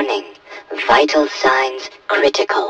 Warning. Vital signs critical.